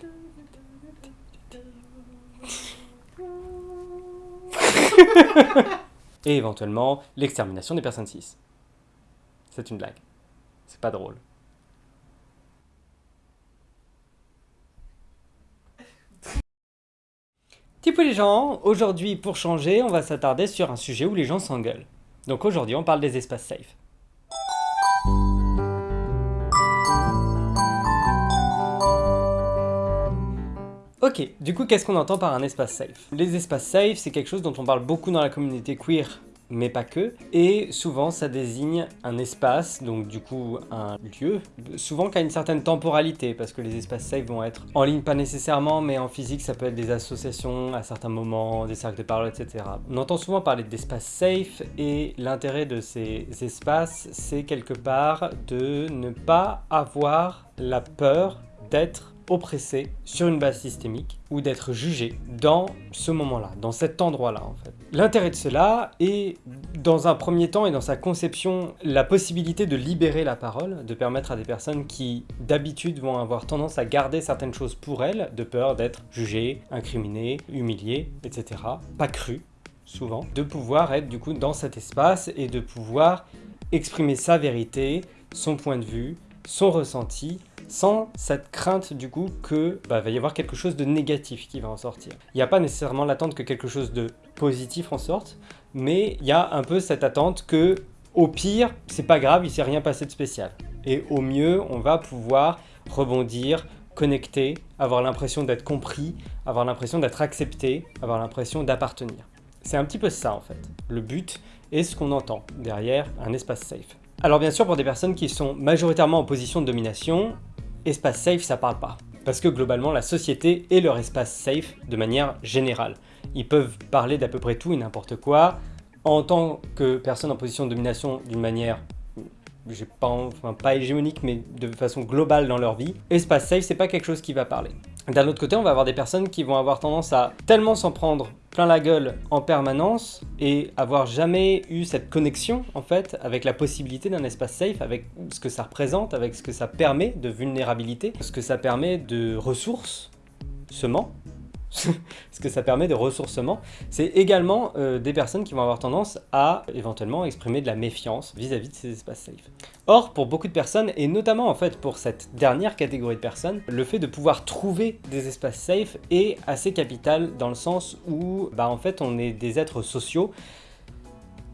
Et éventuellement, l'extermination des personnes cis. C'est une blague. C'est pas drôle. Typo les gens, aujourd'hui pour changer, on va s'attarder sur un sujet où les gens s'engueulent. Donc aujourd'hui on parle des espaces safe. Ok, du coup qu'est-ce qu'on entend par un espace safe? Les espaces safe, c'est quelque chose dont on parle beaucoup dans la communauté queer, mais pas que, et souvent ça désigne un espace, donc du coup un lieu, souvent qui a une certaine temporalité, parce que les espaces safe vont être en ligne pas nécessairement, mais en physique ça peut être des associations à certains moments, des cercles de parole, etc. On entend souvent parler d'espaces safe, et l'intérêt de ces espaces, c'est quelque part de ne pas avoir la peur d'être oppressé sur une base systémique ou d'être jugé dans ce moment-là, dans cet endroit-là en fait. L'intérêt de cela est, dans un premier temps et dans sa conception, la possibilité de libérer la parole, de permettre à des personnes qui d'habitude vont avoir tendance à garder certaines choses pour elles, de peur d'être jugées, incriminées, humiliées, etc., pas crues, souvent, de pouvoir être du coup dans cet espace et de pouvoir exprimer sa vérité, son point de vue, son ressenti, sans cette crainte du coup que bah, va y avoir quelque chose de négatif qui va en sortir. Il n'y a pas nécessairement l'attente que quelque chose de positif en sorte, mais il y a un peu cette attente que au pire, c'est pas grave, il s'est rien passé de spécial. Et au mieux, on va pouvoir rebondir, connecter, avoir l'impression d'être compris, avoir l'impression d'être accepté, avoir l'impression d'appartenir. C'est un petit peu ça en fait, le but et ce qu'on entend derrière un espace safe. Alors bien sûr, pour des personnes qui sont majoritairement en position de domination, espace safe, ça parle pas. Parce que globalement, la société est leur espace safe de manière générale. Ils peuvent parler d'à peu près tout et n'importe quoi. En tant que personne en position de domination d'une manière j'ai pas, enfin, pas hégémonique, mais de façon globale dans leur vie, espace safe, c'est pas quelque chose qui va parler. D'un autre côté, on va avoir des personnes qui vont avoir tendance à tellement s'en prendre plein la gueule en permanence et avoir jamais eu cette connexion en fait avec la possibilité d'un espace safe, avec ce que ça représente, avec ce que ça permet de vulnérabilité, ce que ça permet de ressources, seulement, ce que ça permet de ressourcement, c'est également euh, des personnes qui vont avoir tendance à éventuellement exprimer de la méfiance vis-à-vis de ces espaces safe. Or, pour beaucoup de personnes, et notamment en fait pour cette dernière catégorie de personnes, le fait de pouvoir trouver des espaces safe est assez capital dans le sens où bah, en fait on est des êtres sociaux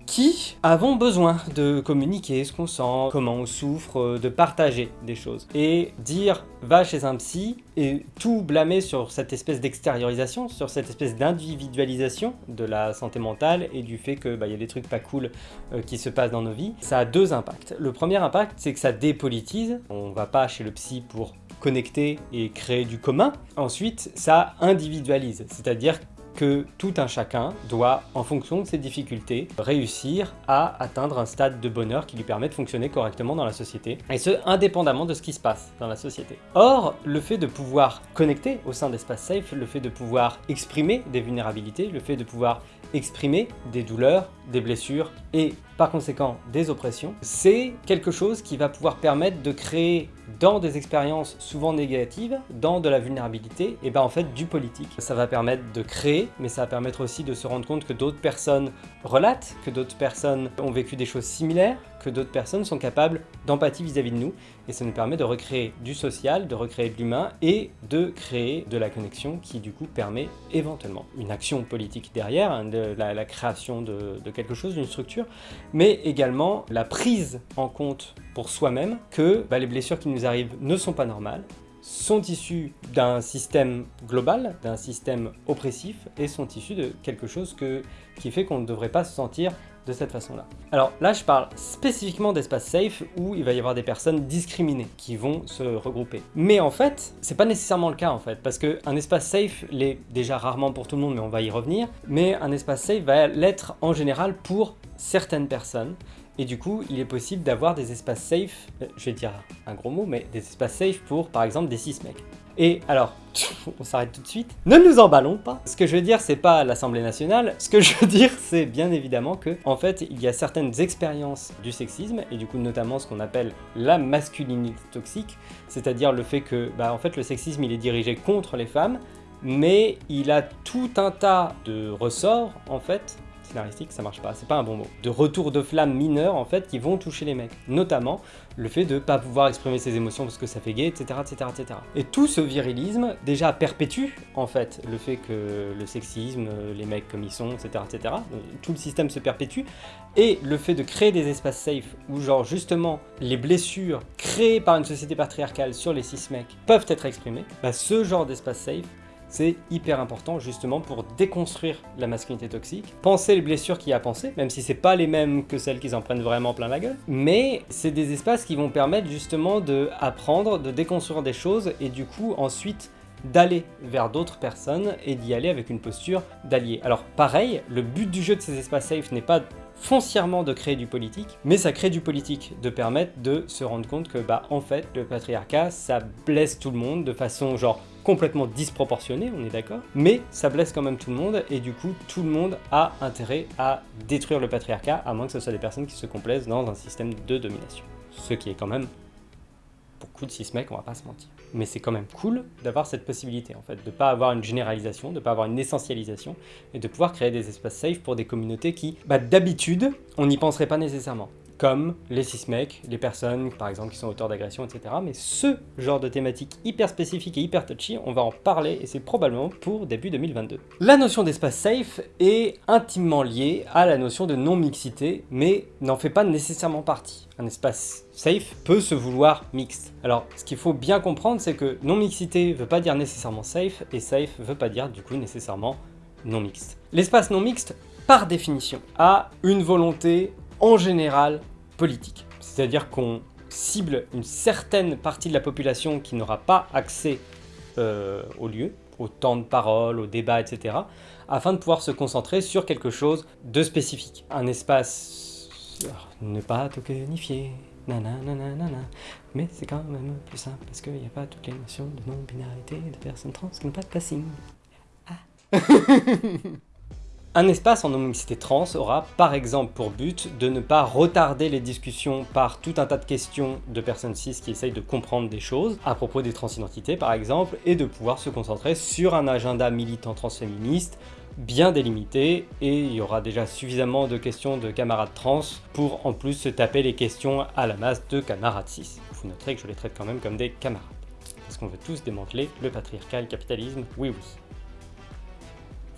qui avons besoin de communiquer ce qu'on sent, comment on souffre, euh, de partager des choses. Et dire va chez un psy et tout blâmer sur cette espèce d'extériorisation, sur cette espèce d'individualisation de la santé mentale et du fait qu'il bah, y a des trucs pas cool euh, qui se passent dans nos vies, ça a deux impacts. Le premier impact, c'est que ça dépolitise. On va pas chez le psy pour connecter et créer du commun. Ensuite, ça individualise, c'est-à-dire que tout un chacun doit, en fonction de ses difficultés, réussir à atteindre un stade de bonheur qui lui permet de fonctionner correctement dans la société, et ce, indépendamment de ce qui se passe dans la société. Or, le fait de pouvoir connecter au sein d'espaces safe, le fait de pouvoir exprimer des vulnérabilités, le fait de pouvoir exprimer des douleurs, des blessures et par conséquent des oppressions, c'est quelque chose qui va pouvoir permettre de créer dans des expériences souvent négatives, dans de la vulnérabilité, et ben en fait du politique. Ça va permettre de créer, mais ça va permettre aussi de se rendre compte que d'autres personnes relatent, que d'autres personnes ont vécu des choses similaires, d'autres personnes sont capables d'empathie vis-à-vis de nous, et ça nous permet de recréer du social, de recréer de l'humain, et de créer de la connexion qui du coup permet éventuellement une action politique derrière, hein, la, création de, de quelque chose, d'une structure, mais également la prise en compte pour soi-même que bah, les blessures qui nous arrivent ne sont pas normales, sont issues d'un système global, d'un système oppressif, et sont issues de quelque chose qui fait qu'on ne devrait pas se sentir de cette façon-là. Alors là, je parle spécifiquement d'espace safe où il va y avoir des personnes discriminées qui vont se regrouper. Mais en fait, c'est pas nécessairement le cas en fait, parce qu'un espace safe l'est déjà rarement pour tout le monde, mais on va y revenir, mais un espace safe va l'être en général pour certaines personnes, et du coup, il est possible d'avoir des espaces safe, euh, je vais dire un gros mot, mais des espaces safe pour, par exemple, des cis mecs. Et alors, on s'arrête tout de suite. Ne nous emballons pas Ce que je veux dire, c'est pas l'Assemblée nationale, ce que je veux dire, c'est bien évidemment que, en fait, il y a certaines expériences du sexisme, et du coup notamment ce qu'on appelle la masculinité toxique, c'est-à-dire le fait que, bah en fait, le sexisme, il est dirigé contre les femmes, mais il a tout un tas de ressorts, en fait, scénaristique, ça marche pas, c'est pas un bon mot, de retour de flamme mineurs en fait qui vont toucher les mecs. Notamment le fait de pas pouvoir exprimer ses émotions parce que ça fait gay, etc. etc., etc. Et tout ce virilisme déjà perpétue en fait le fait que le sexisme, les mecs comme ils sont, etc. etc. Tout le système se perpétue et le fait de créer des espaces safe où genre justement les blessures créées par une société patriarcale sur les cis mecs peuvent être exprimées, bah ce genre d'espace safe c'est hyper important justement pour déconstruire la masculinité toxique. Penser les blessures qu'il y a à penser, même si c'est pas les mêmes que celles qui s'en prennent vraiment plein la gueule. Mais c'est des espaces qui vont permettre justement de apprendre, de déconstruire des choses et du coup ensuite d'aller vers d'autres personnes et d'y aller avec une posture d'allié. Alors pareil, le but du jeu de ces espaces safe n'est pas foncièrement de créer du politique, mais ça crée du politique, de permettre de se rendre compte que bah en fait le patriarcat ça blesse tout le monde de façon genre complètement disproportionnée, on est d'accord, mais ça blesse quand même tout le monde et du coup tout le monde a intérêt à détruire le patriarcat à moins que ce soit des personnes qui se complaisent dans un système de domination. Ce qui est quand même beaucoup de cis mecs, on va pas se mentir. Mais c'est quand même cool d'avoir cette possibilité en fait, de pas avoir une généralisation, de pas avoir une essentialisation et de pouvoir créer des espaces safe pour des communautés qui, bah, d'habitude, on n'y penserait pas nécessairement comme les cis-mecs, les personnes par exemple qui sont auteurs d'agressions, etc. Mais ce genre de thématique hyper spécifique et hyper touchy, on va en parler et c'est probablement pour début 2022. La notion d'espace safe est intimement liée à la notion de non-mixité, mais n'en fait pas nécessairement partie. Un espace safe peut se vouloir mixte. Alors, ce qu'il faut bien comprendre, c'est que non-mixité veut pas dire nécessairement safe, et safe veut pas dire du coup nécessairement non-mixte. L'espace non-mixte, par définition, a une volonté en général politique. C'est-à-dire qu'on cible une certaine partie de la population qui n'aura pas accès euh, au lieu, au temps de parole, au débat, etc., afin de pouvoir se concentrer sur quelque chose de spécifique. Un espace ne pas tokenifié, nanana, mais c'est quand même plus simple parce qu'il n'y a pas toutes les notions de non-binarité de personnes trans qui n'ont pas de passing. Ah Un espace en non-mixité trans aura par exemple pour but de ne pas retarder les discussions par tout un tas de questions de personnes cis qui essayent de comprendre des choses à propos des transidentités par exemple, et de pouvoir se concentrer sur un agenda militant transféministe bien délimité et il y aura déjà suffisamment de questions de camarades trans pour en plus se taper les questions à la masse de camarades cis. Vous noterez que je les traite quand même comme des camarades. Parce qu'on veut tous démanteler le patriarcat et le capitalisme, oui oui.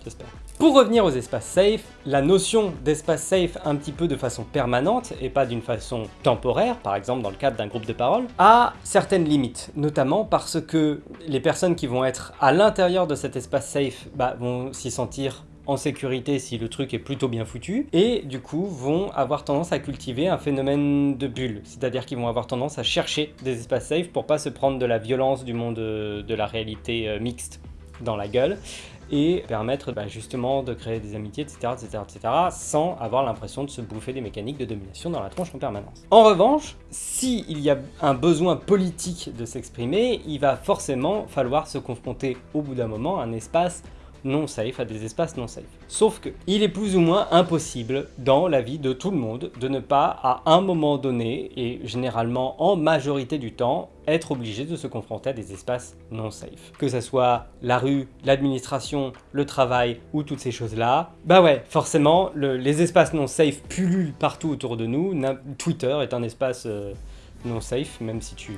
J'espère. Pour revenir aux espaces safe, la notion d'espace safe un petit peu de façon permanente et pas d'une façon temporaire, par exemple dans le cadre d'un groupe de parole, a certaines limites, notamment parce que les personnes qui vont être à l'intérieur de cet espace safe bah, vont s'y sentir en sécurité si le truc est plutôt bien foutu, et du coup vont avoir tendance à cultiver un phénomène de bulle, c'est-à-dire qu'ils vont avoir tendance à chercher des espaces safe pour pas se prendre de la violence du monde euh, de la réalité euh, mixte dans la gueule, et permettre bah, justement de créer des amitiés, etc., etc., etc., sans avoir l'impression de se bouffer des mécaniques de domination dans la tronche en permanence. En revanche, s'il y a un besoin politique de s'exprimer, il va forcément falloir se confronter au bout d'un moment à un espace non safe, à des espaces non safe. Sauf que il est plus ou moins impossible dans la vie de tout le monde de ne pas à un moment donné, et généralement en majorité du temps, être obligé de se confronter à des espaces non safe. Que ce soit la rue, l'administration, le travail ou toutes ces choses-là, bah ouais, forcément, les espaces non safe pullulent partout autour de nous. Twitter est un espace... Euh, non safe, même si tu,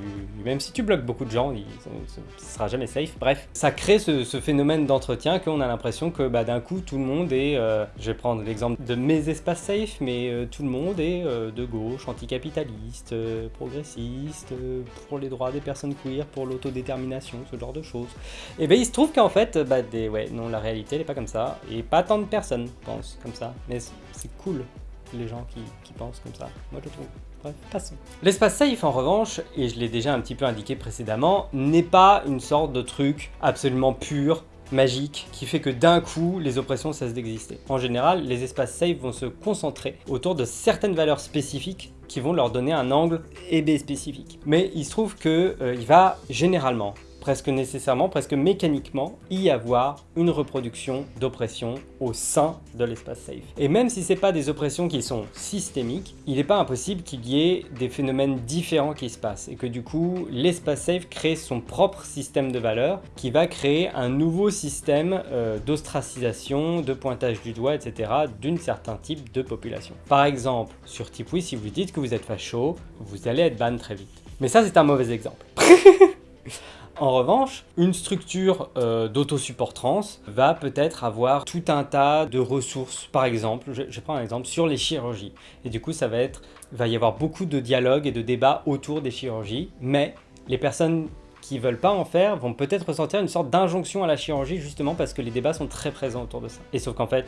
même si tu bloques beaucoup de gens, il, ne sera jamais safe. Bref, ça crée ce, phénomène d'entretien qu'on a l'impression que bah, d'un coup tout le monde est, euh, je vais prendre l'exemple de mes espaces safe, mais euh, tout le monde est euh, de gauche, anticapitaliste, progressiste, pour les droits des personnes queer, pour l'autodétermination, ce genre de choses. Et ben il se trouve qu'en fait, bah, des, ouais, non, la réalité elle pas comme ça, et pas tant de personnes pensent comme ça, mais c'est cool les gens qui pensent comme ça, moi je trouve. Bref, passons. L'espace safe en revanche, et je l'ai déjà un petit peu indiqué précédemment, n'est pas une sorte de truc absolument pur, magique, qui fait que d'un coup, les oppressions cessent d'exister. En général, les espaces safe vont se concentrer autour de certaines valeurs spécifiques qui vont leur donner un angle et spécifique. Mais il se trouve que euh, va généralement presque nécessairement, presque mécaniquement, y avoir une reproduction d'oppression au sein de l'espace safe. Et même si ce n'est pas des oppressions qui sont systémiques, il n'est pas impossible qu'il y ait des phénomènes différents qui se passent et que du coup, l'espace safe crée son propre système de valeurs qui va créer un nouveau système euh, d'ostracisation, de pointage du doigt, etc. d'une certain type de population. Par exemple, sur Tipui, si vous dites que vous êtes facho, vous allez être ban très vite. Mais ça, c'est un mauvais exemple. En revanche, une structure euh, d'autosupport trans va peut-être avoir tout un tas de ressources. Par exemple, je, prends un exemple sur les chirurgies. Et du coup, ça va être, va y avoir beaucoup de dialogues et de débats autour des chirurgies, mais les personnes qui veulent pas en faire vont peut-être ressentir une sorte d'injonction à la chirurgie justement parce que les débats sont très présents autour de ça. Et sauf qu'en fait,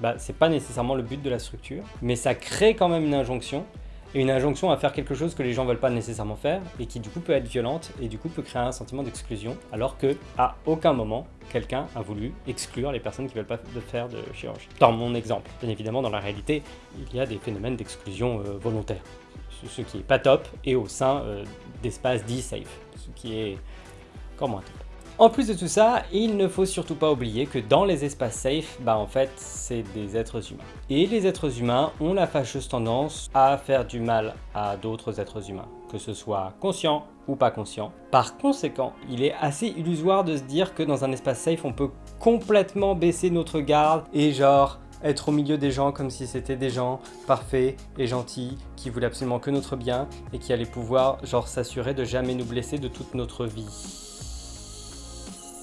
bah, c'est pas nécessairement le but de la structure, mais ça crée quand même une injonction et une injonction à faire quelque chose que les gens veulent pas nécessairement faire et qui du coup peut être violente et du coup peut créer un sentiment d'exclusion alors que à aucun moment quelqu'un a voulu exclure les personnes qui veulent pas de faire de chirurgie. Dans mon exemple, bien évidemment dans la réalité, il y a des phénomènes d'exclusion euh, volontaire, ce qui est pas top et au sein euh, d'espaces dits safe, ce qui est encore moins top. En plus de tout ça, il ne faut surtout pas oublier que dans les espaces safe, bah en fait, c'est des êtres humains. Et les êtres humains ont la fâcheuse tendance à faire du mal à d'autres êtres humains, que ce soit conscient ou pas conscient. Par conséquent, il est assez illusoire de se dire que dans un espace safe, on peut complètement baisser notre garde et genre être au milieu des gens comme si c'était des gens parfaits et gentils qui voulaient absolument que notre bien et qui allaient pouvoir genre s'assurer de jamais nous blesser de toute notre vie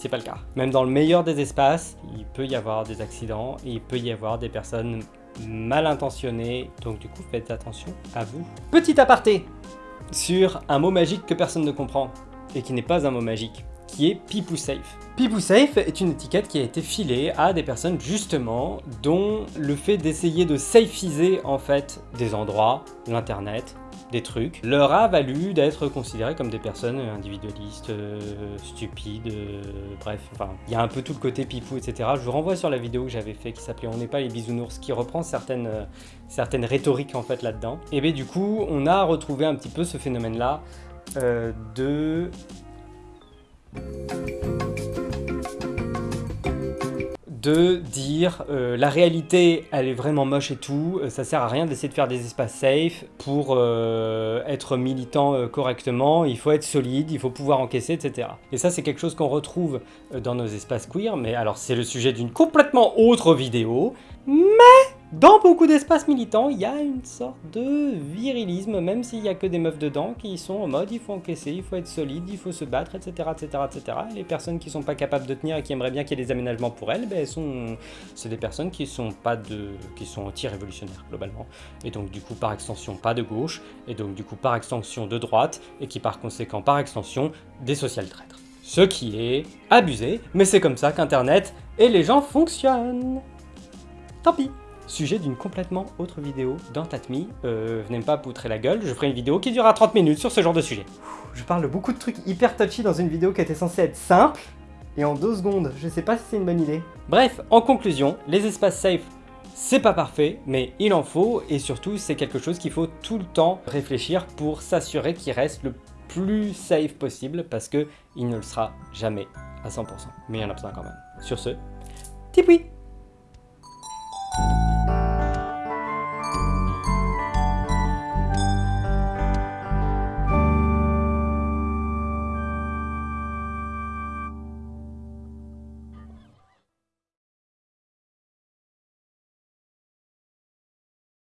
c'est pas le cas. Même dans le meilleur des espaces, il peut y avoir des accidents et il peut y avoir des personnes mal intentionnées, donc du coup faites attention à vous. Petit aparté sur un mot magique que personne ne comprend et qui n'est pas un mot magique qui est Pipou Safe. Pipou Safe est une étiquette qui a été filée à des personnes justement dont le fait d'essayer de safeiser en fait des endroits, l'internet, des trucs, leur a valu d'être considérés comme des personnes individualistes, euh, stupides, euh, bref, enfin, il y a un peu tout le côté pipou, etc. Je vous renvoie sur la vidéo que j'avais fait qui s'appelait On n'est pas les bisounours, qui reprend certaines, euh, certaines rhétoriques en fait là-dedans. Et bien du coup, on a retrouvé un petit peu ce phénomène-là de de dire euh, la réalité elle est vraiment moche et tout, euh, ça sert à rien d'essayer de faire des espaces safe pour euh, être militant correctement, il faut être solide, il faut pouvoir encaisser, etc. Et ça c'est quelque chose qu'on retrouve dans nos espaces queer, mais alors c'est le sujet d'une complètement autre vidéo, mais dans beaucoup d'espaces militants, il y a une sorte de virilisme, même s'il n'y a que des meufs dedans qui sont en mode il faut encaisser, il faut être solide, il faut se battre, etc. etc., etc. Et les personnes qui sont pas capables de tenir et qui aimeraient bien qu'il y ait des aménagements pour elles, ben, sont... c'est des personnes qui sont de... qui sont anti-révolutionnaires globalement. Et donc du coup par extension pas de gauche, et donc du coup par extension de droite, et qui par conséquent par extension des social traîtres. Ce qui est abusé, mais c'est comme ça qu'internet et les gens fonctionnent. Tant pis Sujet d'une complètement autre vidéo dans Tatmi. Euh, venez pas poutrer la gueule, je ferai une vidéo qui durera 30 minutes sur ce genre de sujet. Je parle de beaucoup de trucs hyper touchy dans une vidéo qui était censée être simple, et en deux secondes, je sais pas si c'est une bonne idée. Bref, en conclusion, les espaces safe, c'est pas parfait, mais il en faut, et surtout c'est quelque chose qu'il faut tout le temps réfléchir pour s'assurer qu'il reste le plus safe possible, parce que il ne le sera jamais à 100%. Mais il y en a besoin quand même. Sur ce, tipoui